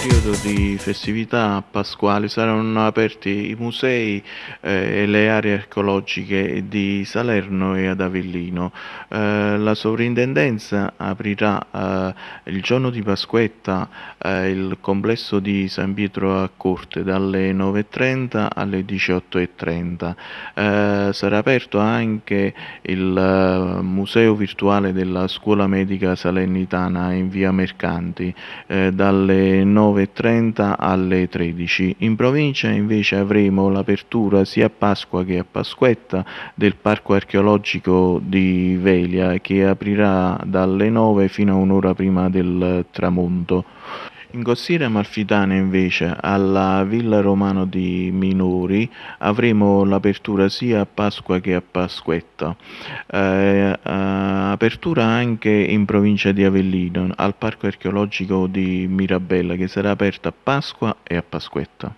periodo di festività pasquali saranno aperti i musei eh, e le aree archeologiche di Salerno e ad Avellino. Eh, la sovrintendenza aprirà eh, il giorno di Pasquetta eh, il complesso di San Pietro a Corte dalle 9.30 alle 18.30. Eh, sarà aperto anche il eh, museo virtuale della scuola medica salernitana in via Mercanti dalle 9 9.30 alle 13. In provincia invece avremo l'apertura sia a Pasqua che a Pasquetta del Parco archeologico di Velia che aprirà dalle 9 fino a un'ora prima del tramonto. In Costiera Amalfitana invece, alla Villa Romano di Minori, avremo l'apertura sia a Pasqua che a Pasquetta. Eh, eh, apertura anche in provincia di Avellino, al Parco archeologico di Mirabella, che sarà aperto a Pasqua e a Pasquetta.